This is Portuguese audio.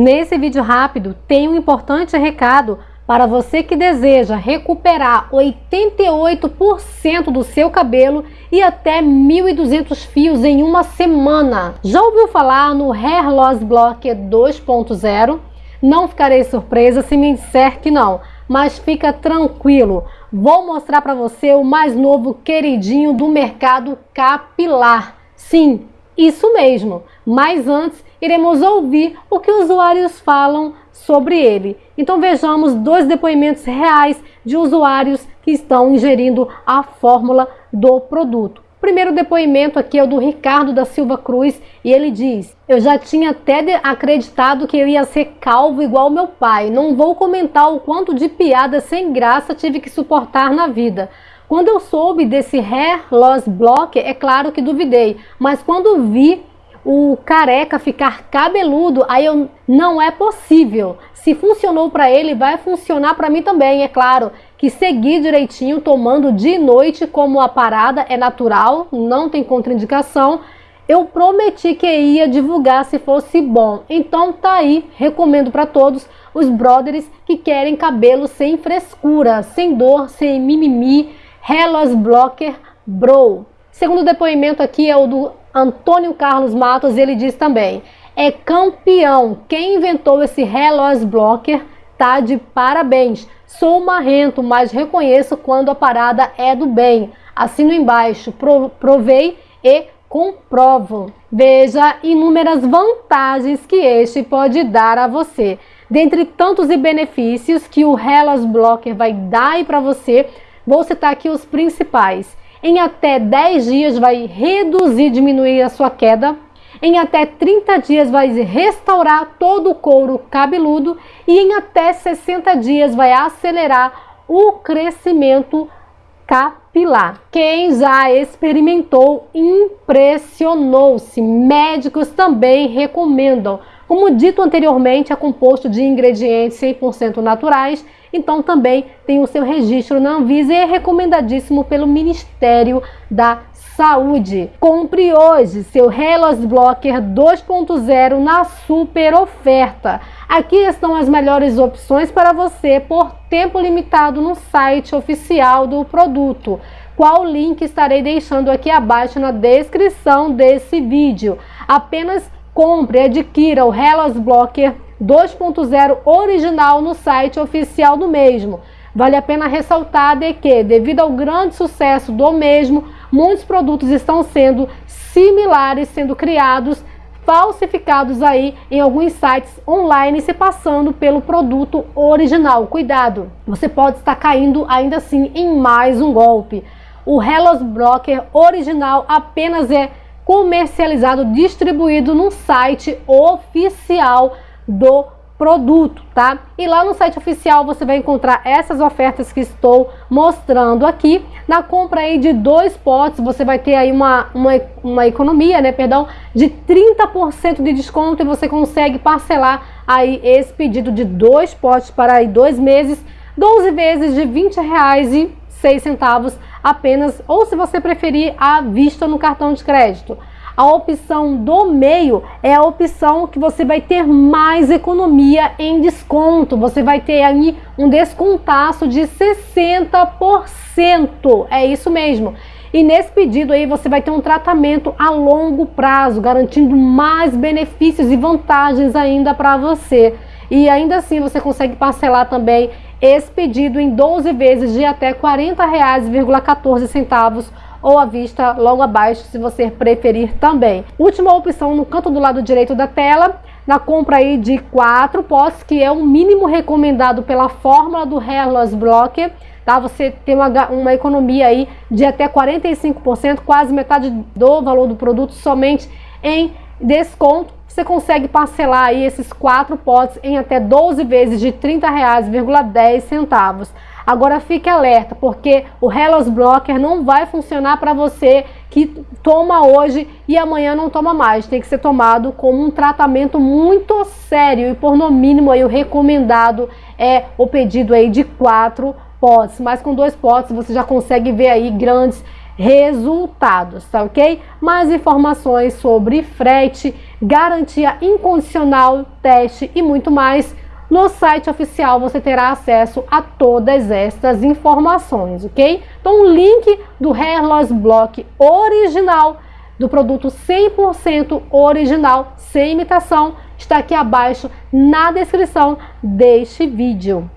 Nesse vídeo rápido tem um importante recado para você que deseja recuperar 88% do seu cabelo e até 1.200 fios em uma semana. Já ouviu falar no Hair Loss Blocker 2.0? Não ficarei surpresa se me disser que não, mas fica tranquilo. Vou mostrar para você o mais novo queridinho do mercado capilar. Sim, isso mesmo. Mas antes, iremos ouvir o que os usuários falam sobre ele. Então vejamos dois depoimentos reais de usuários que estão ingerindo a fórmula do produto. O primeiro depoimento aqui é o do Ricardo da Silva Cruz e ele diz: Eu já tinha até acreditado que eu ia ser calvo igual meu pai. Não vou comentar o quanto de piada sem graça tive que suportar na vida. Quando eu soube desse hair loss block, é claro que duvidei, mas quando vi o careca ficar cabeludo, aí eu não é possível. Se funcionou para ele, vai funcionar para mim também, é claro. Que seguir direitinho, tomando de noite como a parada é natural, não tem contraindicação. Eu prometi que ia divulgar se fosse bom. Então tá aí, recomendo para todos os brothers que querem cabelo sem frescura, sem dor, sem mimimi, Hellas Blocker Bro. Segundo depoimento aqui é o do Antônio Carlos Matos, ele diz também: é campeão. Quem inventou esse Reloz Blocker tá de parabéns. Sou marrento, mas reconheço quando a parada é do bem. Assino embaixo, provei e comprovo. Veja inúmeras vantagens que este pode dar a você. Dentre tantos benefícios que o Hellas Blocker vai dar para você, vou citar aqui os principais. Em até 10 dias vai reduzir, diminuir a sua queda. Em até 30 dias vai restaurar todo o couro cabeludo e em até 60 dias vai acelerar o crescimento capilar. Quem já experimentou impressionou-se. Médicos também recomendam. Como dito anteriormente, é composto de ingredientes 100% naturais então também tem o seu registro na Anvisa e é recomendadíssimo pelo Ministério da Saúde. Compre hoje seu Hellas Blocker 2.0 na super oferta. Aqui estão as melhores opções para você por tempo limitado no site oficial do produto. Qual link estarei deixando aqui abaixo na descrição desse vídeo. Apenas compre e adquira o Hellas Blocker 2.0 original no site oficial do mesmo. Vale a pena ressaltar de que, devido ao grande sucesso do mesmo, muitos produtos estão sendo similares, sendo criados, falsificados aí em alguns sites online, se passando pelo produto original. Cuidado, você pode estar caindo ainda assim em mais um golpe. O Hellos Broker original apenas é comercializado, distribuído no site oficial do produto, tá? E lá no site oficial você vai encontrar essas ofertas que estou mostrando aqui. Na compra aí de dois potes, você vai ter aí uma, uma, uma economia, né, perdão, de 30% de desconto e você consegue parcelar aí esse pedido de dois potes para aí dois meses, 12 vezes de 20 reais e 6 centavos apenas, ou se você preferir, à vista no cartão de crédito. A opção do meio é a opção que você vai ter mais economia em desconto. Você vai ter aí um descontaço de 60%. É isso mesmo. E nesse pedido aí você vai ter um tratamento a longo prazo, garantindo mais benefícios e vantagens ainda para você. E ainda assim você consegue parcelar também esse pedido em 12 vezes de até R$ 40,14 ou à vista logo abaixo, se você preferir também. Última opção no canto do lado direito da tela, na compra aí de quatro potes, que é o mínimo recomendado pela fórmula do Hair Loss Blocker, tá? Você tem uma, uma economia aí de até 45%, quase metade do valor do produto somente em desconto. Você consegue parcelar aí esses quatro potes em até 12 vezes de R$ 30,10. Agora fique alerta, porque o Hellos Blocker não vai funcionar para você que toma hoje e amanhã não toma mais. Tem que ser tomado como um tratamento muito sério e por no mínimo aí o recomendado é o pedido aí de quatro potes. Mas com dois potes você já consegue ver aí grandes resultados, tá ok? Mais informações sobre frete, garantia incondicional, teste e muito mais. No site oficial você terá acesso a todas estas informações, ok? Então o link do Hair Loss Block original, do produto 100% original, sem imitação, está aqui abaixo na descrição deste vídeo.